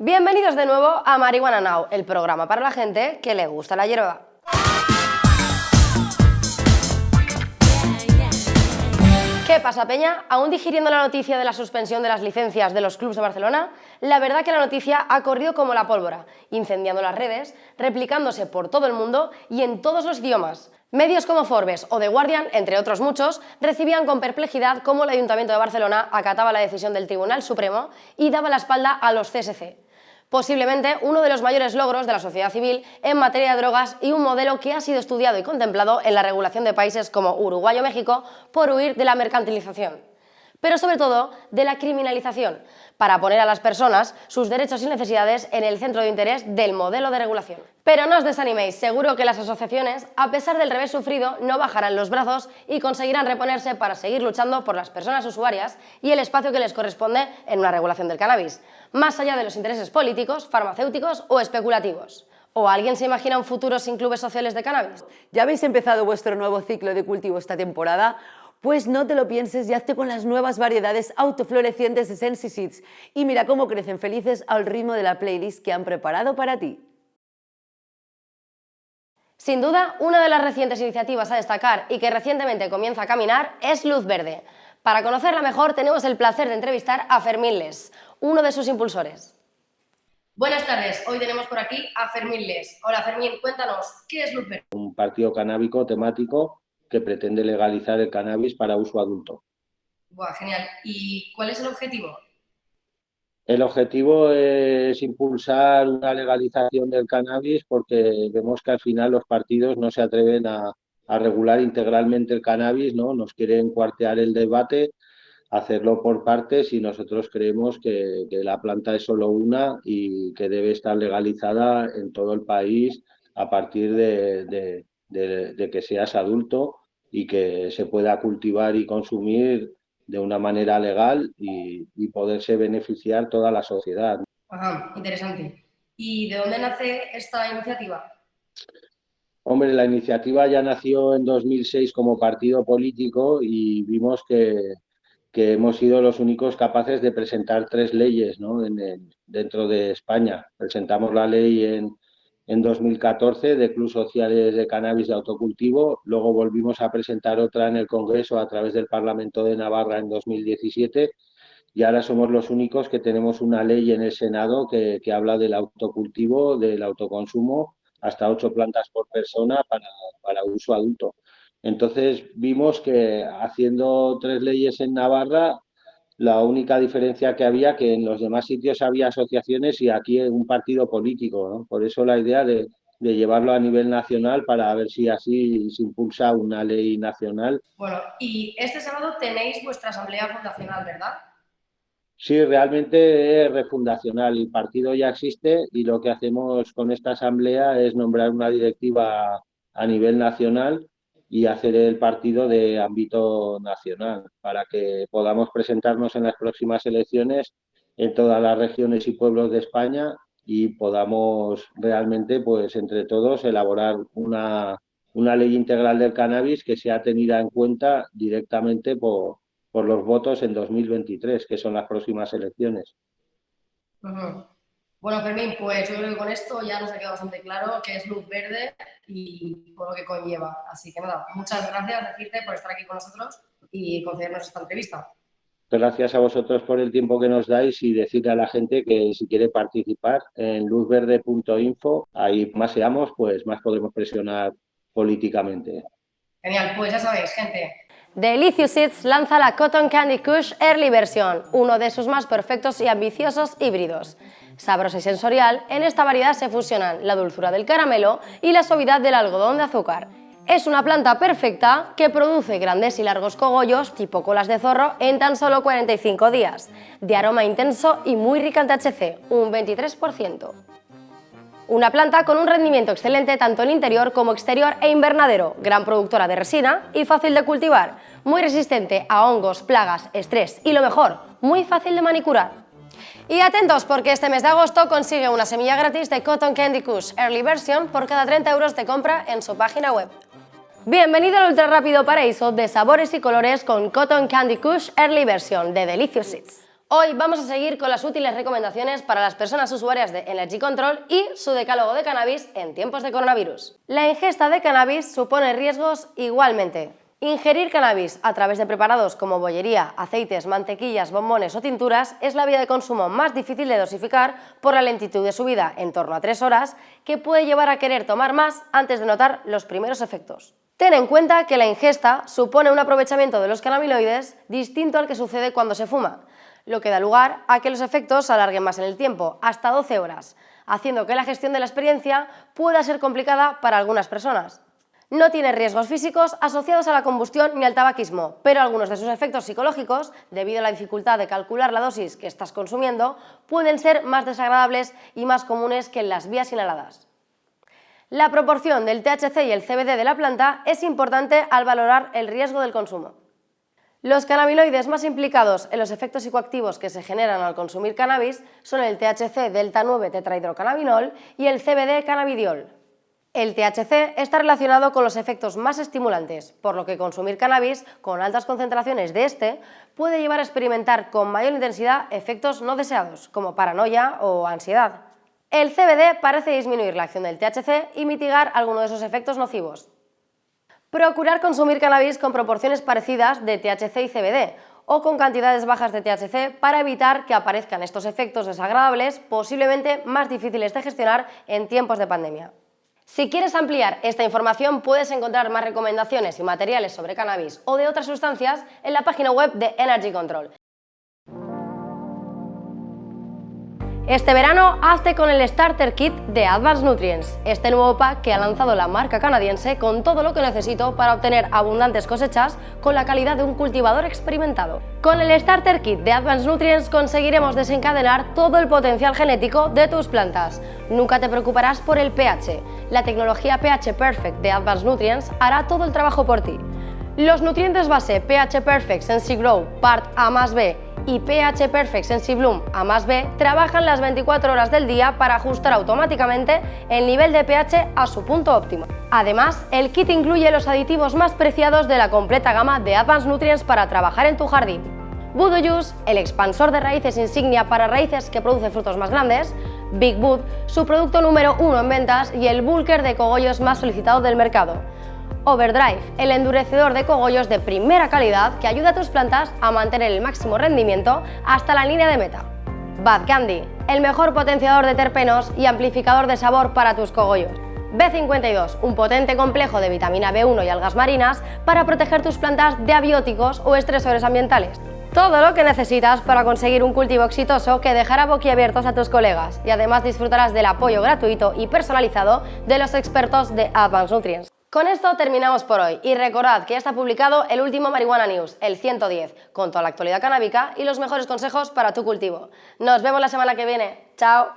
Bienvenidos de nuevo a Marihuana Now, el programa para la gente que le gusta la hierba. ¿Qué pasa, Peña? ¿Aún digiriendo la noticia de la suspensión de las licencias de los clubes de Barcelona? La verdad que la noticia ha corrido como la pólvora, incendiando las redes, replicándose por todo el mundo y en todos los idiomas. Medios como Forbes o The Guardian, entre otros muchos, recibían con perplejidad cómo el Ayuntamiento de Barcelona acataba la decisión del Tribunal Supremo y daba la espalda a los CSC posiblemente uno de los mayores logros de la sociedad civil en materia de drogas y un modelo que ha sido estudiado y contemplado en la regulación de países como Uruguay o México por huir de la mercantilización pero sobre todo de la criminalización, para poner a las personas sus derechos y necesidades en el centro de interés del modelo de regulación. Pero no os desaniméis, seguro que las asociaciones, a pesar del revés sufrido, no bajarán los brazos y conseguirán reponerse para seguir luchando por las personas usuarias y el espacio que les corresponde en una regulación del cannabis, más allá de los intereses políticos, farmacéuticos o especulativos. ¿O alguien se imagina un futuro sin clubes sociales de cannabis? ¿Ya habéis empezado vuestro nuevo ciclo de cultivo esta temporada? Pues no te lo pienses y hazte con las nuevas variedades autoflorecientes de Sensi Seeds y mira cómo crecen felices al ritmo de la playlist que han preparado para ti. Sin duda, una de las recientes iniciativas a destacar y que recientemente comienza a caminar es Luz Verde. Para conocerla mejor tenemos el placer de entrevistar a Fermín Les, uno de sus impulsores. Buenas tardes, hoy tenemos por aquí a Fermín Les. Hola Fermín, cuéntanos, ¿qué es Luz Verde? Un partido canábico temático que pretende legalizar el cannabis para uso adulto. Buah, genial. ¿Y cuál es el objetivo? El objetivo es impulsar una legalización del cannabis porque vemos que al final los partidos no se atreven a, regular integralmente el cannabis, ¿no? Nos quieren cuartear el debate, hacerlo por partes y nosotros creemos que, la planta es solo una y que debe estar legalizada en todo el país a partir de, de, que seas adulto y que se pueda cultivar y consumir de una manera legal y, poderse beneficiar toda la sociedad. Ajá, interesante. ¿Y de dónde nace esta iniciativa? Hombre, la iniciativa ya nació en 2006 como partido político y vimos que, que hemos sido los únicos capaces de presentar tres leyes ¿no? en dentro de España. Presentamos la ley en, en 2014 de Club Sociales de Cannabis de Autocultivo. Luego volvimos a presentar otra en el Congreso a través del Parlamento de Navarra en 2017 y ahora somos los únicos que tenemos una ley en el Senado que, habla del autocultivo, del autoconsumo, hasta ocho plantas por persona para, para uso adulto. Entonces vimos que haciendo tres leyes en Navarra la única diferencia que había que en los demás sitios había asociaciones y aquí un partido político, ¿no? Por eso la idea de, llevarlo a nivel nacional para ver si así se impulsa una ley nacional. Bueno, y este sábado tenéis vuestra asamblea fundacional, ¿verdad? Sí, realmente es refundacional. El partido ya existe y lo que hacemos con esta asamblea es nombrar una directiva a nivel nacional y hacer el partido de ámbito nacional para que podamos presentarnos en las próximas elecciones en todas las regiones y pueblos de España y podamos realmente, pues entre todos, elaborar una, una ley integral del cannabis que sea tenida en cuenta directamente por, por los votos en 2023, que son las próximas elecciones. Bueno, Fermín, pues yo creo que con esto ya nos ha quedado bastante claro qué es luz verde y por lo que conlleva. Así que nada, muchas gracias decirte por estar aquí con nosotros y concedernos esta entrevista. Gracias a vosotros por el tiempo que nos dais y decirle a la gente que si quiere participar en luzverde.info, ahí más seamos, pues más podremos presionar políticamente. Genial, pues ya sabéis, gente. Delicious Seeds lanza la Cotton Candy Kush Early Version, uno de sus más perfectos y ambiciosos híbridos sabrosa y sensorial, en esta variedad se fusionan la dulzura del caramelo y la suavidad del algodón de azúcar. Es una planta perfecta que produce grandes y largos cogollos tipo colas de zorro en tan solo 45 días, de aroma intenso y muy rica en THC, un 23%. Una planta con un rendimiento excelente tanto en interior como exterior e invernadero, gran productora de resina y fácil de cultivar, muy resistente a hongos, plagas, estrés y lo mejor, muy fácil de manicurar. Y atentos porque este mes de agosto consigue una semilla gratis de Cotton Candy Kush Early Version por cada 30 euros de compra en su página web. Bienvenido al ultra rápido paraíso de sabores y colores con Cotton Candy Kush Early Version de Delicious Seeds. Hoy vamos a seguir con las útiles recomendaciones para las personas usuarias de Energy Control y su decálogo de cannabis en tiempos de coronavirus. La ingesta de cannabis supone riesgos igualmente. Ingerir cannabis a través de preparados como bollería, aceites, mantequillas, bombones o tinturas es la vía de consumo más difícil de dosificar por la lentitud de su vida, en torno a 3 horas, que puede llevar a querer tomar más antes de notar los primeros efectos. Ten en cuenta que la ingesta supone un aprovechamiento de los cannabinoides distinto al que sucede cuando se fuma, lo que da lugar a que los efectos se alarguen más en el tiempo, hasta 12 horas, haciendo que la gestión de la experiencia pueda ser complicada para algunas personas. No tiene riesgos físicos asociados a la combustión ni al tabaquismo, pero algunos de sus efectos psicológicos, debido a la dificultad de calcular la dosis que estás consumiendo, pueden ser más desagradables y más comunes que en las vías inhaladas. La proporción del THC y el CBD de la planta es importante al valorar el riesgo del consumo. Los cannabinoides más implicados en los efectos psicoactivos que se generan al consumir cannabis son el THC delta 9 tetrahidrocannabinol y el CBD cannabidiol. El THC está relacionado con los efectos más estimulantes, por lo que consumir cannabis con altas concentraciones de este puede llevar a experimentar con mayor intensidad efectos no deseados, como paranoia o ansiedad. El CBD parece disminuir la acción del THC y mitigar algunos de esos efectos nocivos. Procurar consumir cannabis con proporciones parecidas de THC y CBD o con cantidades bajas de THC para evitar que aparezcan estos efectos desagradables posiblemente más difíciles de gestionar en tiempos de pandemia. Si quieres ampliar esta información puedes encontrar más recomendaciones y materiales sobre cannabis o de otras sustancias en la página web de Energy Control. Este verano hazte con el Starter Kit de Advanced Nutrients, este nuevo pack que ha lanzado la marca canadiense con todo lo que necesito para obtener abundantes cosechas con la calidad de un cultivador experimentado. Con el Starter Kit de Advanced Nutrients conseguiremos desencadenar todo el potencial genético de tus plantas. Nunca te preocuparás por el pH. La tecnología pH Perfect de Advanced Nutrients hará todo el trabajo por ti. Los nutrientes base pH Perfect Sensi Grow Part A más B y pH Perfect Sensibloom A más B trabajan las 24 horas del día para ajustar automáticamente el nivel de pH a su punto óptimo. Además, el kit incluye los aditivos más preciados de la completa gama de Advanced Nutrients para trabajar en tu jardín. Voodoo Juice, el expansor de raíces insignia para raíces que producen frutos más grandes, Big Wood, su producto número uno en ventas y el bulker de cogollos más solicitado del mercado. Overdrive, el endurecedor de cogollos de primera calidad que ayuda a tus plantas a mantener el máximo rendimiento hasta la línea de meta. Bad Candy, el mejor potenciador de terpenos y amplificador de sabor para tus cogollos. B52, un potente complejo de vitamina B1 y algas marinas para proteger tus plantas de abióticos o estresores ambientales. Todo lo que necesitas para conseguir un cultivo exitoso que dejará boquiabiertos a tus colegas y además disfrutarás del apoyo gratuito y personalizado de los expertos de Advanced Nutrients. Con esto terminamos por hoy y recordad que ya está publicado el último Marihuana News, el 110, con toda la actualidad canábica y los mejores consejos para tu cultivo. Nos vemos la semana que viene. ¡Chao!